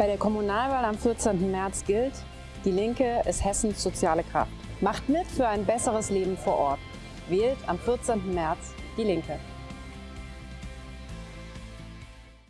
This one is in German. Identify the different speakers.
Speaker 1: Bei der Kommunalwahl am 14. März gilt, die Linke ist Hessens soziale Kraft. Macht mit für ein besseres Leben vor Ort. Wählt am 14. März die Linke.